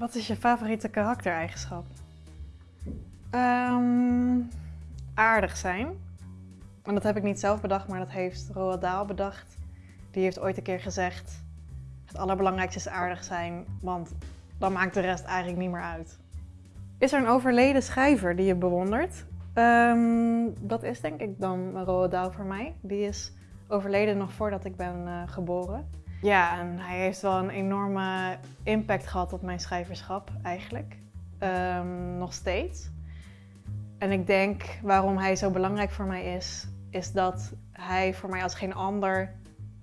Wat is je favoriete karaktereigenschap? Ehm, aardig zijn. En dat heb ik niet zelf bedacht, maar dat heeft Roald Dahl bedacht. Die heeft ooit een keer gezegd, het allerbelangrijkste is aardig zijn, want dan maakt de rest eigenlijk niet meer uit. Is er een overleden schrijver die je bewondert? Ehm, dat is denk ik dan Roald Dahl voor mij. Die is overleden nog voordat ik ben uh, geboren. Ja, en hij heeft wel een enorme impact gehad op mijn schrijverschap eigenlijk. Ehm, nog steeds. En ik denk waarom hij zo belangrijk voor mij is, is dat hij voor mij als geen ander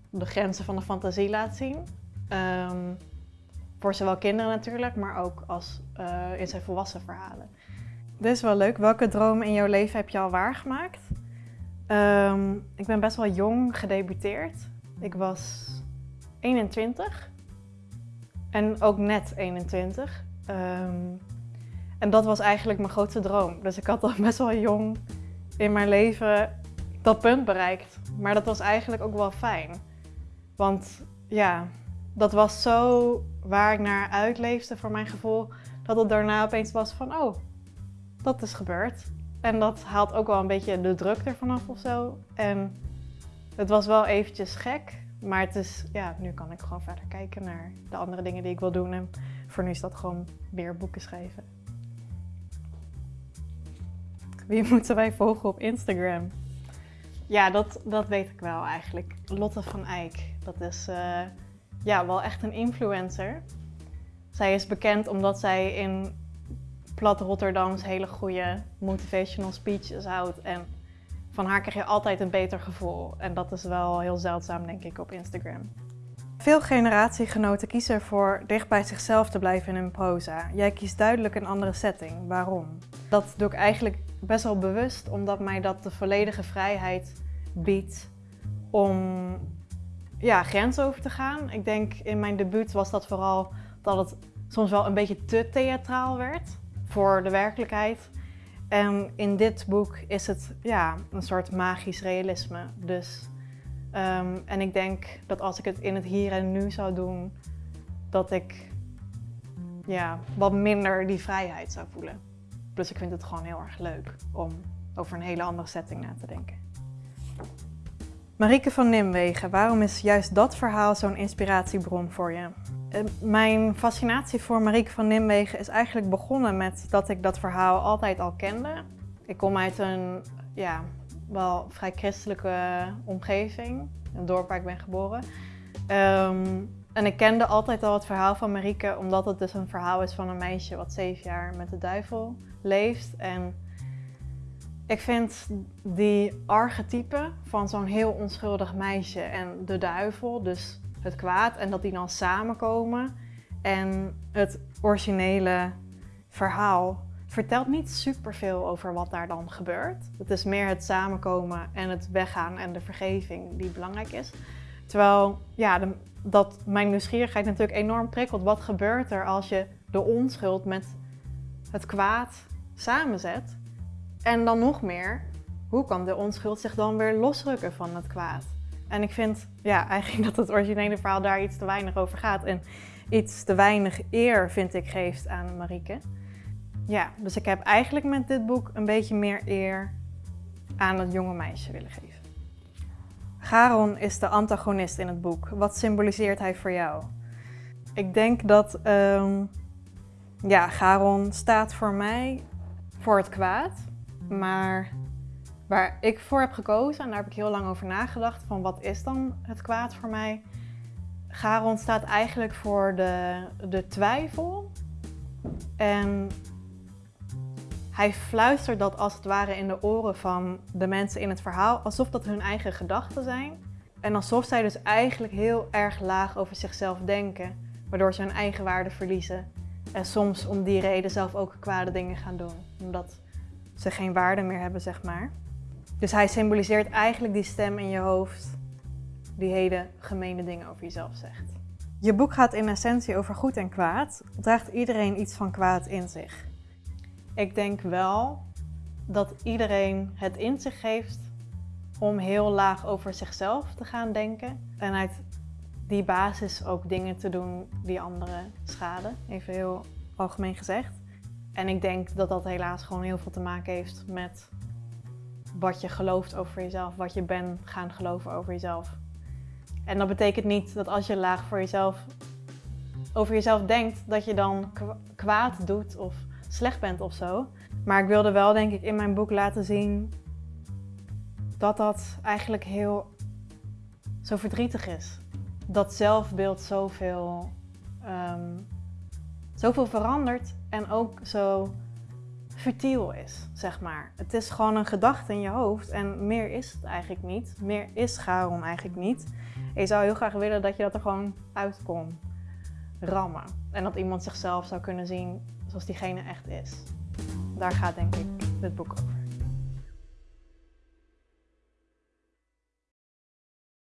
de grenzen van de fantasie laat zien. Ehm, voor zowel kinderen natuurlijk, maar ook als, uh, in zijn volwassen verhalen. Dit is wel leuk. Welke dromen in jouw leven heb je al waargemaakt? Um, ik ben best wel jong gedebuteerd. Ik was 21 en ook net 21. Um, en dat was eigenlijk mijn grootste droom. Dus ik had al best wel jong in mijn leven dat punt bereikt. Maar dat was eigenlijk ook wel fijn. Want ja, dat was zo waar ik naar uitleefde voor mijn gevoel. Dat het daarna opeens was van, oh, dat is gebeurd. En dat haalt ook wel een beetje de druk ervan af of zo. En het was wel eventjes gek. Maar het is, ja, nu kan ik gewoon verder kijken naar de andere dingen die ik wil doen. En voor nu is dat gewoon weer boeken schrijven. Wie moeten wij volgen op Instagram? Ja, dat, dat weet ik wel eigenlijk. Lotte van Eyck. Dat is uh, ja, wel echt een influencer. Zij is bekend omdat zij in plat Rotterdams hele goede motivational speeches houdt. En van haar krijg je altijd een beter gevoel. En dat is wel heel zeldzaam, denk ik, op Instagram. Veel generatiegenoten kiezen ervoor dicht bij zichzelf te blijven in hun proza. Jij kiest duidelijk een andere setting. Waarom? Dat doe ik eigenlijk best wel bewust, omdat mij dat de volledige vrijheid biedt om ja, grenzen over te gaan. Ik denk in mijn debuut was dat vooral dat het soms wel een beetje te theatraal werd voor de werkelijkheid. En in dit boek is het ja, een soort magisch realisme. Dus, um, en ik denk dat als ik het in het hier en nu zou doen, dat ik ja, wat minder die vrijheid zou voelen. Plus ik vind het gewoon heel erg leuk om over een hele andere setting na te denken. Marieke van Nimwegen, waarom is juist dat verhaal zo'n inspiratiebron voor je? Eh, mijn fascinatie voor Marieke van Nimwegen is eigenlijk begonnen met dat ik dat verhaal altijd al kende. Ik kom uit een ja, wel vrij christelijke omgeving, een dorp waar ik ben geboren. Um, en ik kende altijd al het verhaal van Marieke, omdat het dus een verhaal is van een meisje wat zeven jaar met de duivel leeft. En ik vind die archetype van zo'n heel onschuldig meisje en de duivel, dus het kwaad, en dat die dan samenkomen. En het originele verhaal vertelt niet superveel over wat daar dan gebeurt. Het is meer het samenkomen en het weggaan en de vergeving die belangrijk is. Terwijl ja, dat mijn nieuwsgierigheid natuurlijk enorm prikkelt. Wat gebeurt er als je de onschuld met het kwaad samenzet? En dan nog meer, hoe kan de onschuld zich dan weer losrukken van het kwaad? En ik vind ja, eigenlijk dat het originele verhaal daar iets te weinig over gaat. En iets te weinig eer, vind ik, geeft aan Marieke. Ja, dus ik heb eigenlijk met dit boek een beetje meer eer aan het jonge meisje willen geven. Charon is de antagonist in het boek. Wat symboliseert hij voor jou? Ik denk dat um, ja, Charon staat voor mij voor het kwaad. Maar waar ik voor heb gekozen, en daar heb ik heel lang over nagedacht, van wat is dan het kwaad voor mij? Charon staat eigenlijk voor de, de twijfel. En hij fluistert dat als het ware in de oren van de mensen in het verhaal, alsof dat hun eigen gedachten zijn. En alsof zij dus eigenlijk heel erg laag over zichzelf denken, waardoor ze hun eigen waarde verliezen. En soms om die reden zelf ook kwade dingen gaan doen, omdat ze geen waarde meer hebben, zeg maar. Dus hij symboliseert eigenlijk die stem in je hoofd die hele gemene dingen over jezelf zegt. Je boek gaat in essentie over goed en kwaad. Draagt iedereen iets van kwaad in zich? Ik denk wel dat iedereen het in zich heeft om heel laag over zichzelf te gaan denken. En uit die basis ook dingen te doen die anderen schaden. Even heel algemeen gezegd. En ik denk dat dat helaas gewoon heel veel te maken heeft met wat je gelooft over jezelf, wat je bent gaan geloven over jezelf. En dat betekent niet dat als je laag voor jezelf over jezelf denkt, dat je dan kwaad doet of slecht bent of zo. Maar ik wilde wel, denk ik, in mijn boek laten zien dat dat eigenlijk heel zo verdrietig is. Dat zelfbeeld zoveel, um, zoveel verandert en ook zo futiel is, zeg maar. Het is gewoon een gedachte in je hoofd en meer is het eigenlijk niet. Meer is Charon eigenlijk niet. En je zou heel graag willen dat je dat er gewoon uit kon rammen. En dat iemand zichzelf zou kunnen zien zoals diegene echt is. Daar gaat denk ik dit boek over.